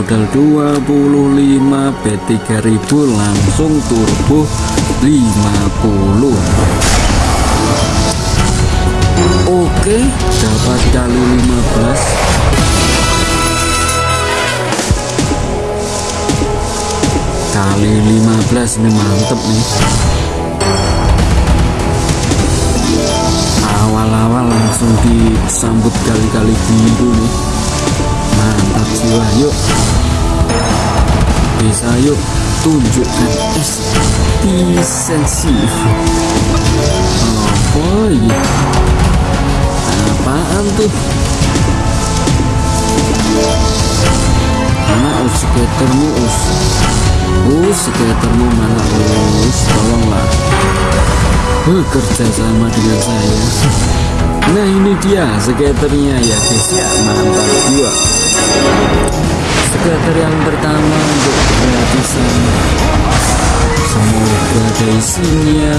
modal 25 B3000 langsung turbo 50 oke. Dapat kali 15 kali 15 ini mantep nih. Awal-awal langsung disambut kali-kali biru nih jiwa yuk. Bisa yuk. Tunjukkan efisiensi apa ya apaan tuh? Mana us skatermu us? Us skatermu mana us? Tolonglah. Bekerja sama dengan saya dia skaternya ya guys ya mantap juga skater yang pertama untuk gratisan. Semoga ada isinya.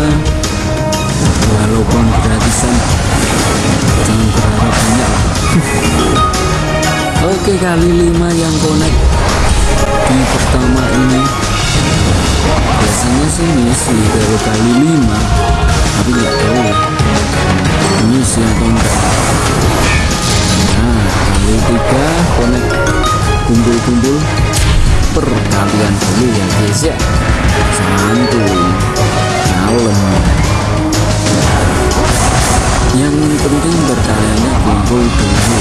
Walaupun gratisan jangan berharap banyak. Oke kali lima yang connect. Di pertama ini biasanya sih misi kalau kali lima. Tapi nggak tahu atau enggak nah kali tiga connect kumpul-kumpul perkalian dulu ya guys ya. Santuy. Kalem yang penting berkaliannya kumpul dulu.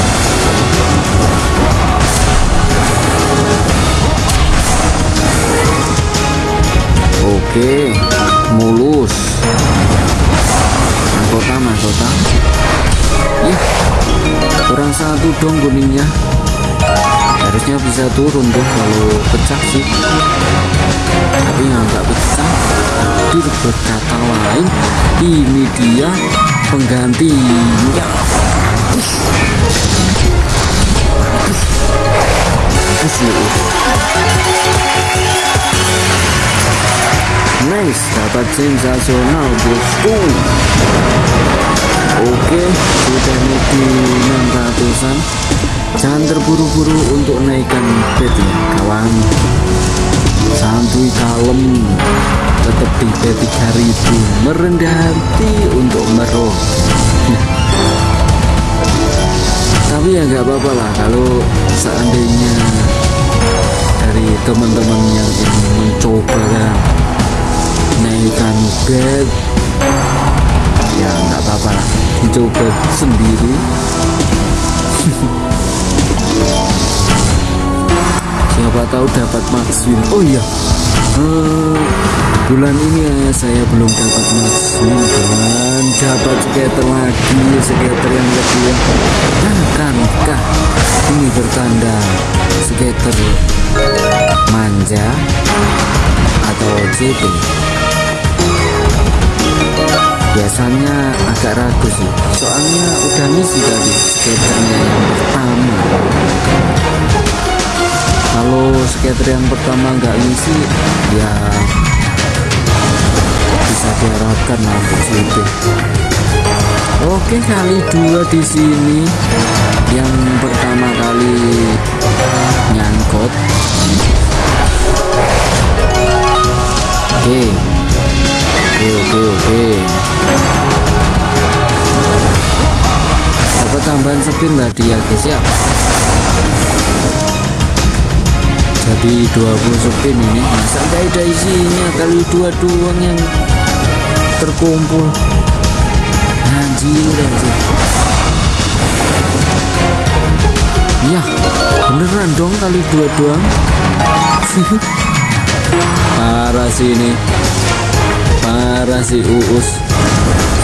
Oke dong kuningnya. Harusnya bisa turun tuh kalau pecah sih. Tapi nggak pecah hadir berkata lain ini dia penggantinya nice dapat sensasional bosku oke sudah di 600an jangan terburu-buru untuk naikkan bed ya kawan. Santuy kalem tetap di bed 3000 merendah hati untuk meroh tapi ya nggak apa-apa lah kalau seandainya dari teman-teman yang ingin mencoba kan naikkan bed nggak apa-apa lah. Dicoba sendiri. Siapa tahu dapat win. Oh iya. Hmm, bulan ini ya saya belum dapat win dan dapat skater lagi skater yang lebih akankah ini bertanda skater manja atau JP biasanya agak ragu sih. Soalnya udah misi tadi skaternya yang pertama. Kalau skater yang pertama nggak ngisi ya bisa diharapkan lah untuk oke kali dua di sini. Yang pertama kali nyangkut. Oke oke oke spin tadi ya guys ya jadi 20 spin ini nah, sampai ada isinya kali dua doang yang terkumpul. Anjir anjir. Ya beneran dong kali dua doang. Parah sih ini. Parah si Uus.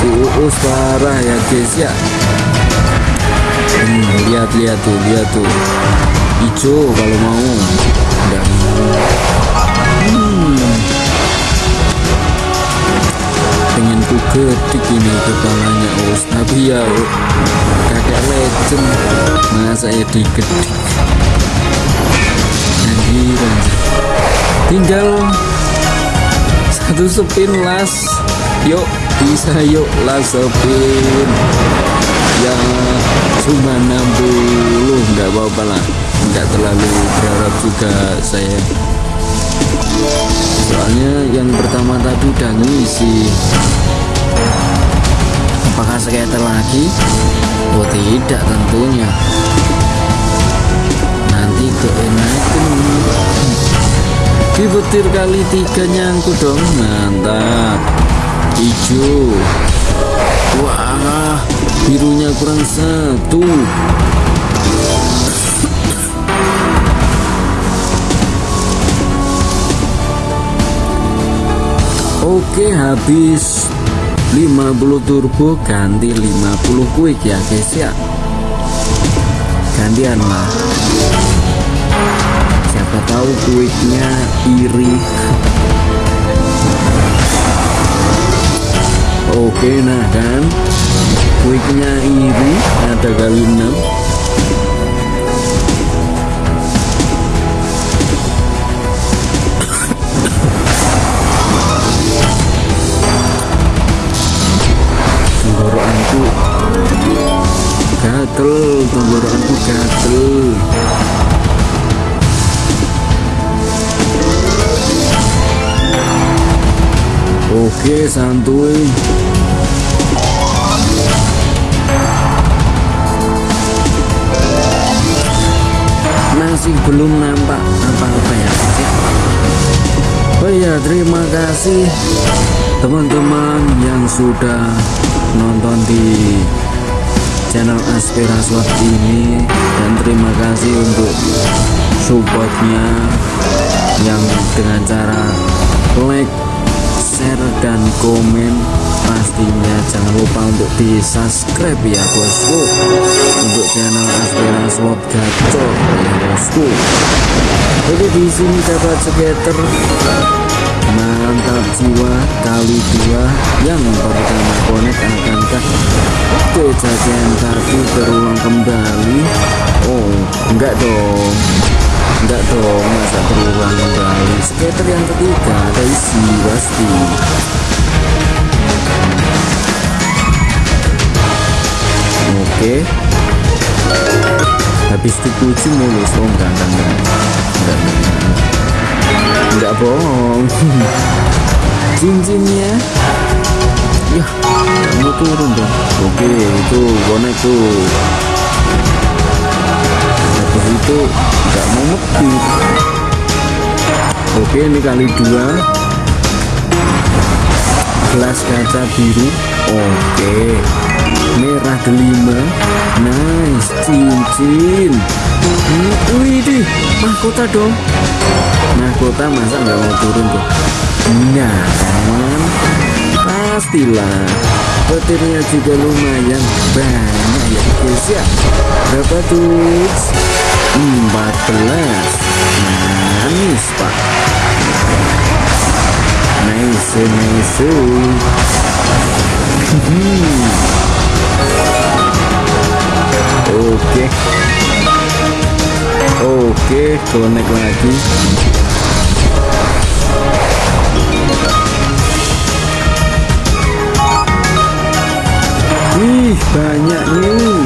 Si Uus parah ya guys ya hmm, lihat lihat tuh lihat tuh. Hijau kalau mau. Dan hmm, pengen ku ketik ini kepalanya Uus tapi ya kakek legend. Masa ya diketik? Anjir tinggal satu spin las yuk bisa yuk las spin ya cuma 60 nggak apa-apa lah. Nggak terlalu berharap juga saya. Soalnya yang pertama tadi udah ngisi. Apakah skater lagi? Oh tidak tentunya. Nanti keenakan di petir kali tiga nyangkut dong. Mantap. Hijau birunya kurang satu. Oke habis 50 turbo ganti 50 quick ya guys ya. Gantian lah siapa tahu quicknya iri. Oke nah kan quicknya iri ada kali 6 gatel tenggorokanku gatel. Oke santuy masih belum nampak apa-apa ya? Oh iya terima kasih teman-teman yang sudah nonton di channel Aspiraswat ini. Dan terima kasih untuk supportnya yang dengan cara like share dan komen. Pastinya jangan lupa untuk di subscribe ya bosku. Untuk channel Aspiraswat gacor. ya bosku jadi di sini dapat skater mantap jiwa kali dua. Yang pertama konek akankah? Kejadian tadi terulang kembali. Oh enggak dong. Enggak dong masa terulang kembali? Skater yang ketiga ada isi pasti. Oke habis dipuji mulus oh enggak enggak enggak. Enggak, enggak nggak bohong. Cincinnya? Ya kamu turun dong. Oke itu bonek tuh. Habis itu nggak mau ngebit oke ini kali dua. Gelas kaca biru. Oke merah delima nice cincin wih deh mahkota dong. Mahkota masa nggak mau turun tuh nah pastilah. Petirnya juga lumayan banyak ya guys ya. Berapa tuh? 14 manis pak. Nice nice. Hmm. Oke. Oke connect lagi. Wih banyak nih.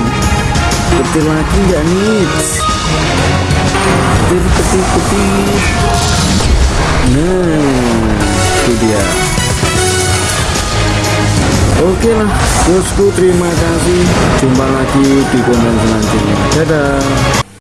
Petir lagi nggak nih? Petir petir petir Nah itu dia Oke lah bosku terima kasih. Jumpa lagi di konten selanjutnya. Dadah